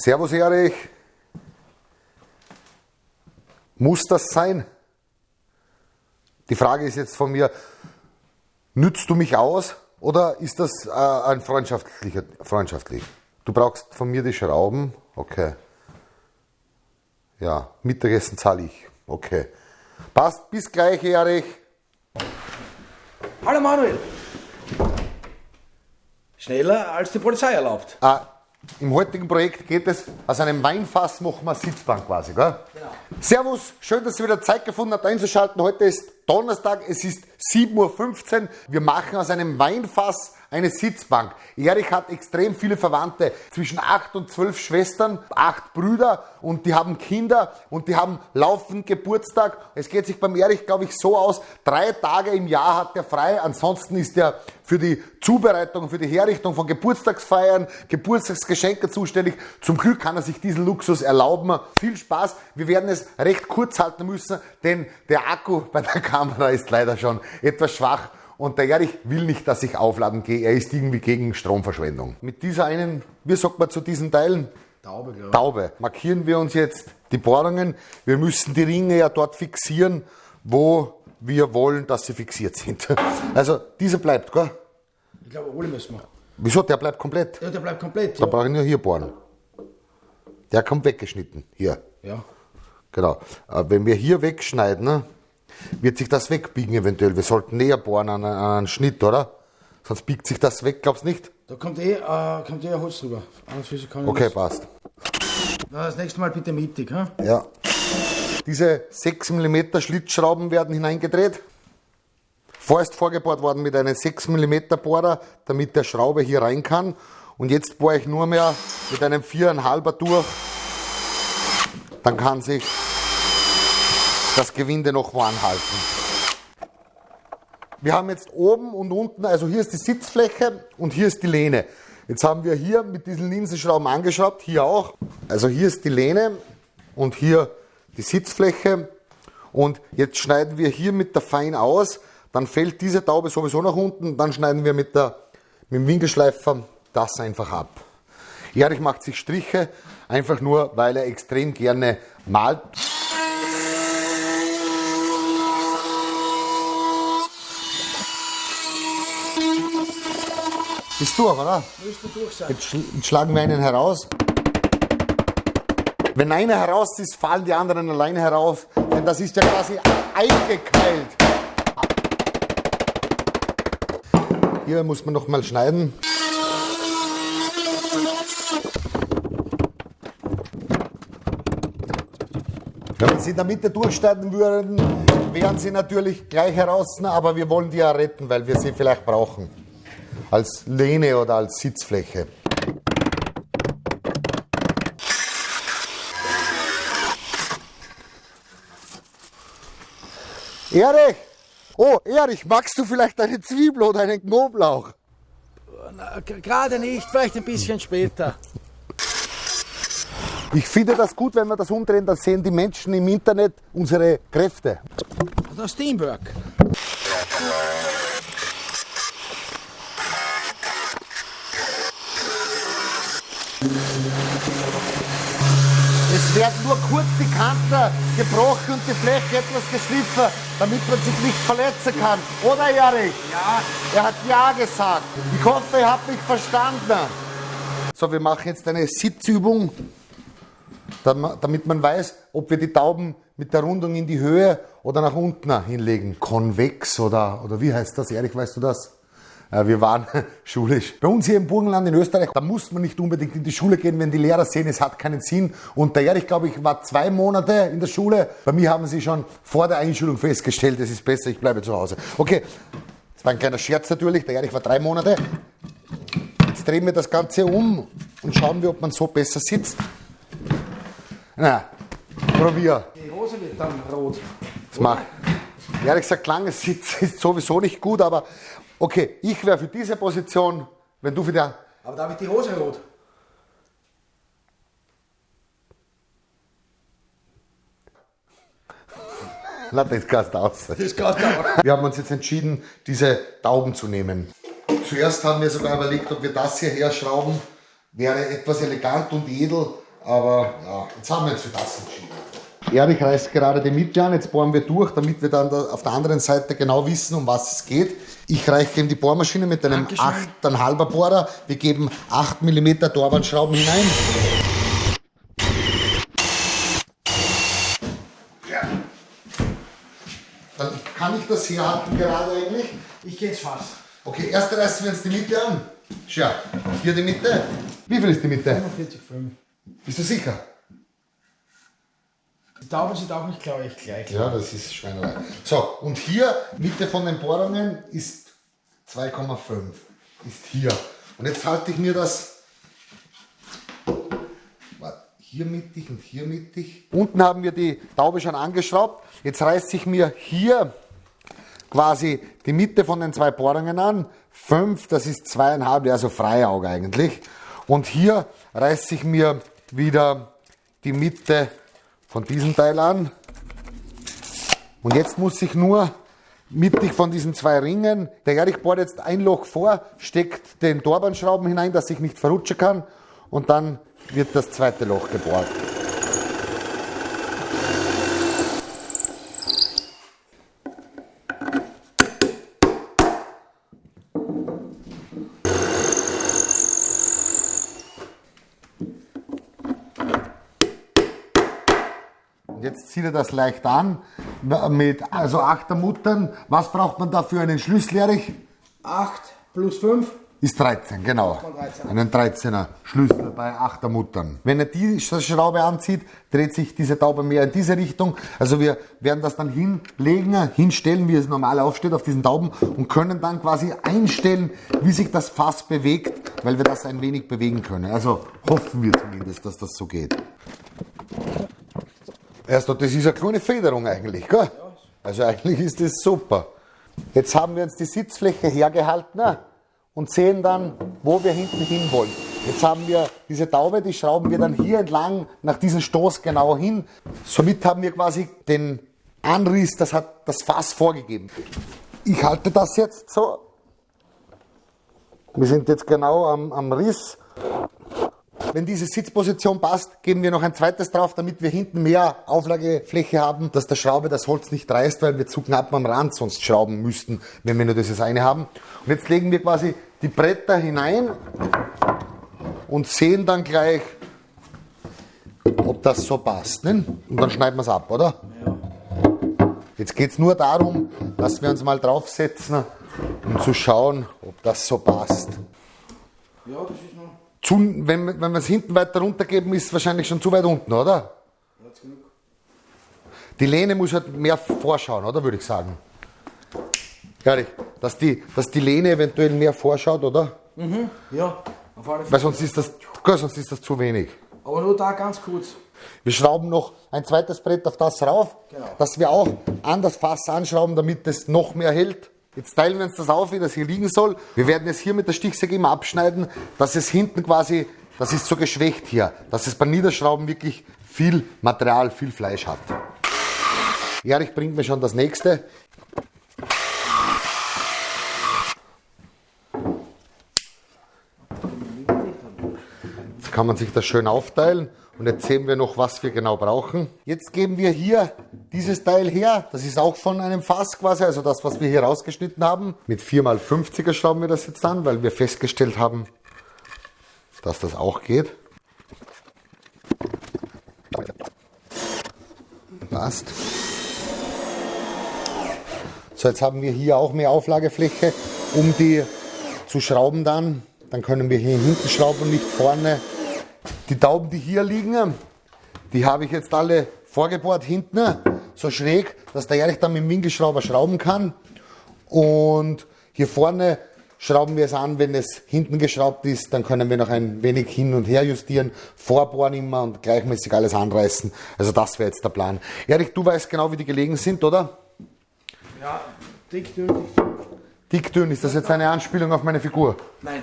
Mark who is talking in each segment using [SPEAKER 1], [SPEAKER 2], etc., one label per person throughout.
[SPEAKER 1] Servus Erich. Muss das sein? Die Frage ist jetzt von mir, nützt du mich aus oder ist das äh, ein freundschaftlicher, freundschaftlich? Du brauchst von mir die Schrauben, okay. Ja, Mittagessen zahle ich, okay. Passt, bis gleich, Erich.
[SPEAKER 2] Hallo Manuel. Schneller als die Polizei erlaubt.
[SPEAKER 1] Ah, Im heutigen Projekt geht es, aus einem Weinfass machen wir Sitzbank quasi, gell?
[SPEAKER 2] Genau.
[SPEAKER 1] Servus, schön, dass ihr wieder Zeit gefunden habt einzuschalten. Heute ist Donnerstag, es ist 7.15 Uhr. Wir machen aus einem Weinfass eine Sitzbank. Erich hat extrem viele Verwandte, zwischen acht und zwölf Schwestern, acht Brüder und die haben Kinder und die haben laufend Geburtstag. Es geht sich beim Erich, glaube ich, so aus, drei Tage im Jahr hat er frei, ansonsten ist er für die Zubereitung, für die Herrichtung von Geburtstagsfeiern, Geburtstagsgeschenke zuständig. Zum Glück kann er sich diesen Luxus erlauben. Viel Spaß. Wir werden es recht kurz halten müssen, denn der Akku bei der Kamera ist leider schon etwas schwach und der Erich will nicht, dass ich aufladen gehe. Er ist irgendwie gegen Stromverschwendung. Mit dieser einen, wie sagt man zu diesen Teilen?
[SPEAKER 2] Taube, glaube ich.
[SPEAKER 1] Taube. Markieren wir uns jetzt die Bohrungen. Wir müssen die Ringe ja dort fixieren, wo wir wollen, dass sie fixiert sind. Also dieser bleibt, gell?
[SPEAKER 2] Ich glaube, alle müssen wir.
[SPEAKER 1] Wieso? Der bleibt komplett.
[SPEAKER 2] Ja, der bleibt komplett.
[SPEAKER 1] Da
[SPEAKER 2] Ja.
[SPEAKER 1] brauche ich nur hier bohren. Der kommt weggeschnitten. Hier.
[SPEAKER 2] ja.
[SPEAKER 1] Genau. Äh, Wenn wir hier wegschneiden, ne, wird sich das wegbiegen eventuell. Wir sollten näher bohren an, an einen Schnitt, oder? Sonst biegt sich das weg, glaubst du nicht?
[SPEAKER 2] Da kommt eh, äh, kommt eh ein Holz drüber.
[SPEAKER 1] Okay,
[SPEAKER 2] das.
[SPEAKER 1] passt.
[SPEAKER 2] Na, das nächste Mal bitte mittig. Ha?
[SPEAKER 1] Ja. Diese 6 mm Schlitzschrauben werden hineingedreht. Vorerst vorgebohrt worden mit einem 6 mm Bohrer, damit der Schraube hier rein kann. Und jetzt bohre ich nur mehr mit einem 4,5er durch. Dann kann sich das Gewinde noch anhalten. Wir haben jetzt oben und unten, also hier ist die Sitzfläche und hier ist die Lehne. Jetzt haben wir hier mit diesen Linsenschrauben angeschraubt, hier auch. Also hier ist die Lehne und hier die Sitzfläche. Und jetzt schneiden wir hier mit der Fein aus, dann fällt diese Taube sowieso nach unten, dann schneiden wir mit, der, mit dem Winkelschleifer das einfach ab. Erich macht sich Striche, einfach nur, weil er extrem gerne malt. Ist durch, oder?
[SPEAKER 2] Müsste durch sein.
[SPEAKER 1] Jetzt, schl jetzt schlagen wir einen heraus. Wenn einer heraus ist, fallen die anderen alleine heraus. Denn das ist ja quasi eingekeilt. Hier muss man noch mal schneiden. Wenn wir sie in der Mitte durchschneiden würden, wären sie natürlich gleich heraus, aber wir wollen die ja retten, weil wir sie vielleicht brauchen. Als Lehne oder als Sitzfläche. Erich! Oh, Erich, magst du vielleicht eine Zwiebel oder einen Knoblauch?
[SPEAKER 2] Gerade nicht, vielleicht ein bisschen später.
[SPEAKER 1] Ich finde das gut, wenn wir das umdrehen, dann sehen die Menschen im Internet unsere Kräfte.
[SPEAKER 2] Das Teamwork.
[SPEAKER 1] Werden nur kurz die Kanten gebrochen und die Fläche etwas geschliffen, damit man sich nicht verletzen kann. Oder Erich?
[SPEAKER 2] Ja.
[SPEAKER 1] Er hat Ja gesagt. Ich hoffe, ihr habt mich verstanden. So, wir machen jetzt eine Sitzübung, dam- damit man weiß, ob wir die Tauben mit der Rundung in die Höhe oder nach unten hinlegen. Konvex oder, oder wie heißt das? Erich, weißt du das? Äh, Wir waren schulisch. Bei uns hier im Burgenland in Österreich, da muss man nicht unbedingt in die Schule gehen, wenn die Lehrer sehen, es hat keinen Sinn. Und der Erich, glaube ich, war zwei Monate in der Schule. Bei mir haben sie schon vor der Einschulung festgestellt, es ist besser, ich bleibe zu Hause. Okay, das war ein kleiner Scherz natürlich. Der Erich war drei Monate. Jetzt drehen wir das Ganze um und schauen wir, ob man so besser sitzt. Na, probier.
[SPEAKER 2] Die Hose wird dann rot.
[SPEAKER 1] Das mach. Ehrlich gesagt, langes Sitzen ist sowieso nicht gut, aber okay, ich wäre für diese Position, wenn du für die.
[SPEAKER 2] Aber da wird die Hose rot.
[SPEAKER 1] Na, das kannst du aus.
[SPEAKER 2] Das auch.
[SPEAKER 1] Wir haben uns jetzt entschieden, diese Tauben zu nehmen. Zuerst haben wir sogar überlegt, ob wir das hier herschrauben. Wäre etwas elegant und edel, Aber ja, jetzt haben wir uns für das entschieden. Erich reißt gerade die Mitte an, jetzt bohren wir durch, damit wir dann da auf der anderen Seite genau wissen, um was es geht. Ich reiche ihm die Bohrmaschine mit einem 8,5er Bohrer. Wir geben 8 mm Torwandschrauben hinein. Ja. Dann kann ich das herhalten gerade eigentlich.
[SPEAKER 2] Ich geh ins Fass.
[SPEAKER 1] Okay, erst reißen wir uns die Mitte an. Schau, hier die Mitte. Wie viel ist die Mitte?
[SPEAKER 2] 45,5.
[SPEAKER 1] Bist du sicher?
[SPEAKER 2] Die Tauben sind auch nicht, glaube ich, gleich.
[SPEAKER 1] Ja, das ist Schweinerei. So, und hier, Mitte von den Bohrungen ist 2,5. Ist hier. Und jetzt halte ich mir das hier mittig und hier mittig. Unten haben wir die Taube schon angeschraubt. Jetzt reißt sich mir hier quasi die Mitte von den zwei Bohrungen an. 5, das ist zweieinhalb, also Freiauge eigentlich. Und hier reißt sich mir wieder die Mitte von diesem Teil an. Und jetzt muss ich nur mittig von diesen zwei Ringen, der Erich bohrt jetzt ein Loch vor, steckt den Torbandschrauben hinein, dass ich nicht verrutschen kann und dann wird das zweite Loch gebohrt. Jetzt zieht er das leicht an mit also Achtermuttern. Was braucht man da für einen Schlüssel, Erich?
[SPEAKER 2] 8 plus 5.
[SPEAKER 1] Ist 13, genau.
[SPEAKER 2] 13.
[SPEAKER 1] Einen 13er Schlüssel bei Achtermuttern. Wenn er die Schraube anzieht, dreht sich diese Taube mehr in diese Richtung. Also wir werden das dann hinlegen, hinstellen, wie es normal aufsteht auf diesen Tauben und können dann quasi einstellen, wie sich das Fass bewegt, weil wir das ein wenig bewegen können. Also hoffen wir zumindest, dass das so geht. Erst, das ist eine kleine Federung eigentlich, gell? Also eigentlich ist das super. Jetzt haben wir uns die Sitzfläche hergehalten und sehen dann, wo wir hinten hin wollen. Jetzt haben wir diese Taube, die schrauben wir dann hier entlang nach diesem Stoß genau hin. Somit haben wir quasi den Anriss, das hat das Fass vorgegeben. Ich halte das jetzt so. Wir sind jetzt genau am, am Riss. Wenn diese Sitzposition passt, geben wir noch ein zweites drauf, damit wir hinten mehr Auflagefläche haben, dass der Schraube das Holz nicht reißt, weil wir zu knapp am Rand sonst schrauben müssten, wenn wir nur dieses eine haben. Und jetzt legen wir quasi die Bretter hinein und sehen dann gleich, ob das so passt. Ne? Und dann schneiden wir es ab, oder? Jetzt geht es nur darum, dass wir uns mal draufsetzen, um zu schauen, ob das so passt.
[SPEAKER 2] Ja, das ist.
[SPEAKER 1] Zu, wenn, wenn wir es hinten weiter runtergeben, ist es wahrscheinlich schon zu weit unten, oder? Die Lehne muss halt mehr vorschauen, oder würde ich sagen. Ehrlich, dass die, dass die Lehne eventuell mehr vorschaut, oder?
[SPEAKER 2] Ja, auf alle
[SPEAKER 1] Weil
[SPEAKER 2] Fälle.
[SPEAKER 1] sonst ist das, sonst ist das zu wenig.
[SPEAKER 2] Aber nur da ganz kurz.
[SPEAKER 1] Wir schrauben noch ein zweites Brett auf das rauf,
[SPEAKER 2] Genau.
[SPEAKER 1] dass wir auch an das Fass anschrauben, damit es noch mehr hält. Jetzt teilen wir uns das auf, wie das hier liegen soll. Wir werden es hier mit der Stichsäge immer abschneiden, dass es hinten quasi, das ist so geschwächt hier, dass es beim Niederschrauben wirklich viel Material, viel Fleisch hat. Erich bringt mir schon das nächste. Kann man sich das schön aufteilen und jetzt sehen wir noch, was wir genau brauchen. Jetzt geben wir hier dieses Teil her. Das ist auch von einem Fass quasi, also das, was wir hier rausgeschnitten haben. Mit 4x50er schrauben wir das jetzt an, weil wir festgestellt haben, dass das auch geht. Passt. So, jetzt haben wir hier auch mehr Auflagefläche, um die zu schrauben dann. Dann können wir hier hinten schrauben und nicht vorne. Die Tauben, die hier liegen, die habe ich jetzt alle vorgebohrt hinten, so schräg, dass der Erich dann mit dem Winkelschrauber schrauben kann. Und hier vorne schrauben wir es an, wenn es hinten geschraubt ist, dann können wir noch ein wenig hin und her justieren, vorbohren immer und gleichmäßig alles anreißen. Also das wäre jetzt der Plan. Erich, du weißt genau, wie die gelegen sind, oder?
[SPEAKER 2] Ja, dick, dünn, dick, dünn.
[SPEAKER 1] Dickdünn, ist das jetzt eine Anspielung auf meine Figur?
[SPEAKER 2] Nein.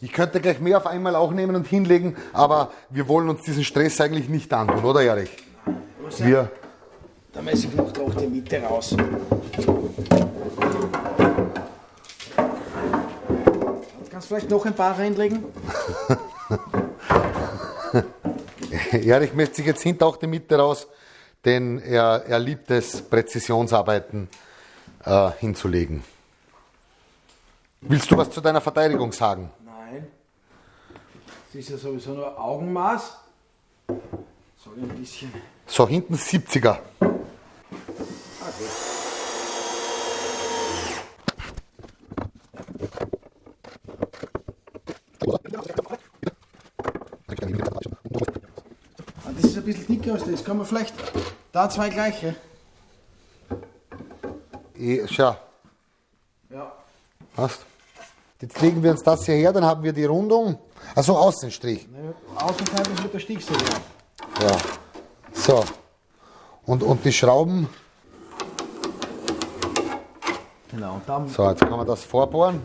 [SPEAKER 1] Ich könnte gleich mehr auf einmal auch nehmen und hinlegen, aber wir wollen uns diesen Stress eigentlich nicht antun, oder Erich? Wir,
[SPEAKER 2] Da messe ich noch doch die Mitte raus. Kannst du vielleicht noch ein paar reinlegen?
[SPEAKER 1] Erich möchte sich jetzt hinter auch die Mitte raus, denn er, er liebt es, Präzisionsarbeiten äh, hinzulegen. Willst du was zu deiner Verteidigung sagen?
[SPEAKER 2] Nein. Das ist ja sowieso nur Augenmaß. Ich ein bisschen.
[SPEAKER 1] So, hinten 70er.
[SPEAKER 2] Okay. Ah, Das ist ein bisschen dicker als das. Kann man vielleicht da zwei gleiche?
[SPEAKER 1] Eh, Schau,
[SPEAKER 2] Ja.
[SPEAKER 1] hast. Jetzt legen wir uns das hier her, dann haben wir die Rundung. Also Außenstrich.
[SPEAKER 2] Naja, Außenseite ist mit der Stichsäge.
[SPEAKER 1] Ja. So. Und, und die Schrauben.
[SPEAKER 2] Genau. Und dann
[SPEAKER 1] So, jetzt kann man das vorbohren.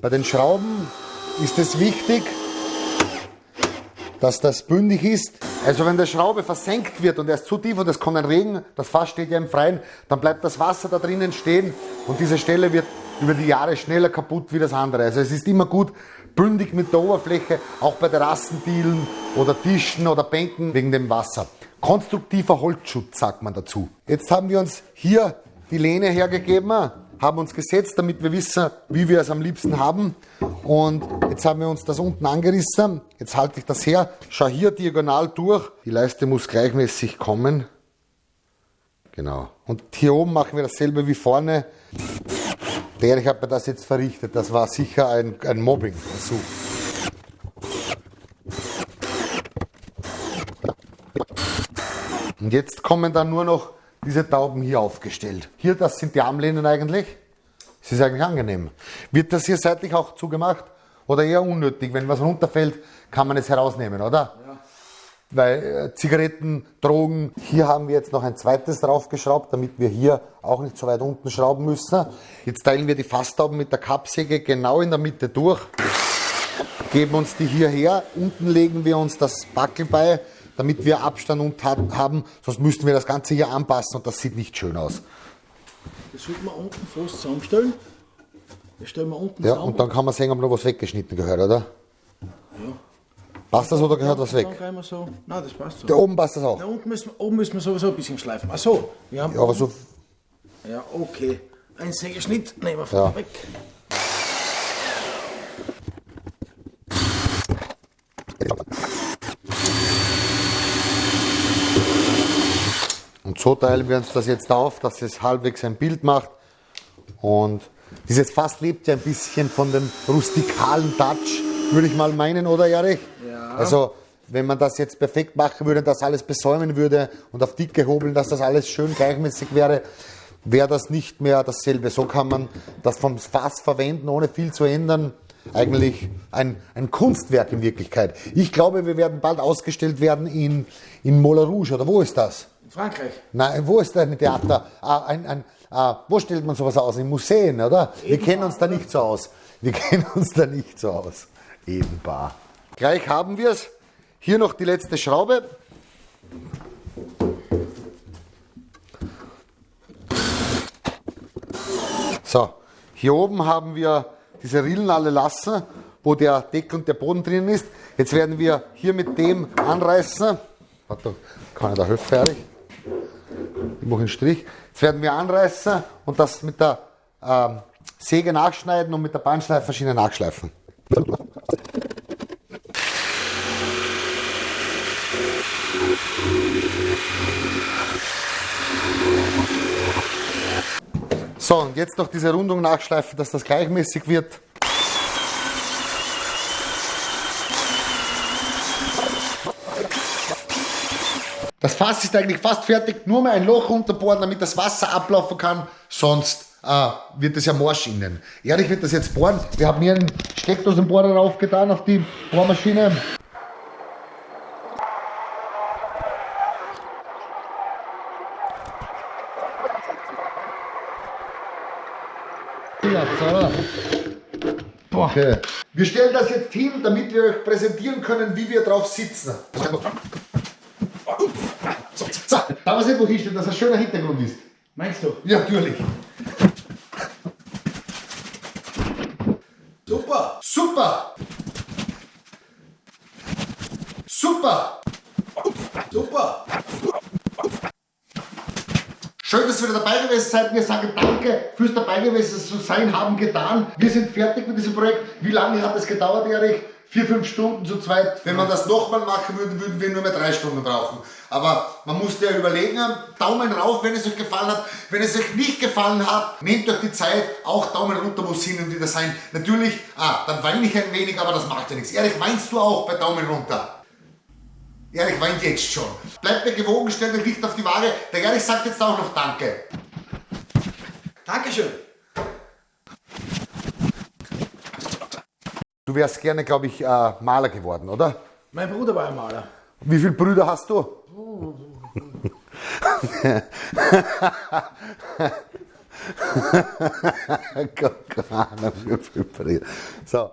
[SPEAKER 1] Bei den Schrauben ist es wichtig, dass das bündig ist. Also wenn der Schraube versenkt wird und er ist zu tief und es kommt ein Regen, das Fass steht ja im Freien, dann bleibt das Wasser da drinnen stehen und diese Stelle wird über die Jahre schneller kaputt wie das andere. Also es ist immer gut, bündig mit der Oberfläche, auch bei Terrassendielen oder Tischen oder Bänken wegen dem Wasser. Konstruktiver Holzschutz sagt man dazu. Jetzt haben wir uns hier die Lehne hergegeben, haben uns gesetzt, damit wir wissen, wie wir es am liebsten haben. Und jetzt haben wir uns das unten angerissen. Jetzt halte ich das her, schau hier diagonal durch. Die Leiste muss gleichmäßig kommen. Genau. Und hier oben machen wir dasselbe wie vorne. Der, ich habe mir das jetzt verrichtet. Das war sicher ein, ein Mobbing-Versuch. Und jetzt kommen dann nur noch diese Tauben hier aufgestellt. Hier, das sind die Armlehnen eigentlich. Es ist eigentlich angenehm. Wird das hier seitlich auch zugemacht? Oder eher unnötig? Wenn was runterfällt, kann man es herausnehmen, oder?
[SPEAKER 2] Ja.
[SPEAKER 1] Weil äh, Zigaretten, Drogen, hier haben wir jetzt noch ein zweites draufgeschraubt, damit wir hier auch nicht so weit unten schrauben müssen. Jetzt teilen wir die Fasstauben mit der Kappsäge genau in der Mitte durch, geben uns die hierher, unten legen wir uns das Backel bei, damit wir Abstand und haben, sonst müssten wir das Ganze hier anpassen und das sieht nicht schön aus.
[SPEAKER 2] Das sollte man unten fast zusammenstellen. Das stellen wir unten
[SPEAKER 1] Ja,
[SPEAKER 2] zusammen.
[SPEAKER 1] und dann kann man sehen, ob noch was weggeschnitten gehört, oder? Passt das oder gehört was weg?
[SPEAKER 2] Wir so. Nein, das passt so.
[SPEAKER 1] Da oben passt das auch.
[SPEAKER 2] Da unten müssen, wir- oben müssen wir sowieso ein bisschen schleifen. Ach so, wir haben.
[SPEAKER 1] Ja, aber so,
[SPEAKER 2] Ja, okay. Ein Sägeschnitt nehmen wir von
[SPEAKER 1] Ja.
[SPEAKER 2] weg.
[SPEAKER 1] Und so teilen wir uns das jetzt auf, dass es halbwegs ein Bild macht. Und dieses Fass lebt ja ein bisschen von dem rustikalen Touch, würde ich mal meinen, oder Erich?
[SPEAKER 2] Ja.
[SPEAKER 1] Also, wenn man das jetzt perfekt machen würde, das alles besäumen würde und auf dicke hobeln, dass das alles schön gleichmäßig wäre, wäre das nicht mehr dasselbe. So kann man das vom Fass verwenden, ohne viel zu ändern. Eigentlich ein, ein Kunstwerk in Wirklichkeit. Ich glaube, wir werden bald ausgestellt werden in, in Moulin Rouge, oder wo ist das?
[SPEAKER 2] In Frankreich.
[SPEAKER 1] Nein, wo ist ein Theater? Ah, ein, ein, ah, wo stellt man sowas aus? In Museen, oder? Wir kennen uns da nicht so aus. Wir kennen uns da nicht so aus. Ebenbar. Gleich haben wir es. Hier noch die letzte Schraube. So, hier oben haben wir diese Rillen alle lassen, wo der Deckel und der Boden drin ist. Jetzt werden wir hier mit dem anreißen. Warte, kann ich da Höfe fertig? Ich mache einen Strich. Jetzt werden wir anreißen und das mit der ähm, Säge nachschneiden und mit der Bandschleifmaschine nachschleifen. So, und jetzt noch diese Rundung nachschleifen, dass das gleichmäßig wird. Das Fass ist eigentlich fast fertig, nur mal ein Loch unterbohren, damit das Wasser ablaufen kann, sonst äh, wird es ja morsch innen. Ehrlich wird das jetzt bohren. Wir haben hier einen Steckdosenbohrer raufgetan auf die Bohrmaschine. Okay. Wir stellen das jetzt hin, damit wir euch präsentieren können, wie wir drauf sitzen. Da weiß ich, wo hinstellen, dass ein schöner Hintergrund ist.
[SPEAKER 2] Meinst du?
[SPEAKER 1] Ja, natürlich.
[SPEAKER 2] Super!
[SPEAKER 1] Super! Super!
[SPEAKER 2] Super!
[SPEAKER 1] Schön, dass ihr wieder dabei gewesen seid. Wir sagen Danke fürs dabei gewesen zu sein, haben getan. Wir sind fertig mit diesem Projekt. Wie lange hat es gedauert, Erich? Vier, fünf Stunden zu zweit. Wenn man das nochmal machen würde, würden wir nur mehr drei Stunden brauchen. Aber man muss ja überlegen, Daumen rauf, wenn es euch gefallen hat. Wenn es euch nicht gefallen hat, nehmt euch die Zeit. Auch Daumen runter muss hin und wieder sein. Natürlich, ah, dann weine ich ein wenig, aber das macht ja nichts. Erich, weinst du auch bei Daumen runter? Erich weint jetzt schon. Bleibt mir gewogen, stellt euch nicht auf die Waage. Der Erich sagt jetzt auch noch Danke.
[SPEAKER 2] Dankeschön!
[SPEAKER 1] Du wärst gerne, glaube ich, äh, Maler geworden, oder?
[SPEAKER 2] Mein Bruder war ein Maler.
[SPEAKER 1] Wie viele Brüder hast du? Keine Ahnung, wie viele Brüder. So.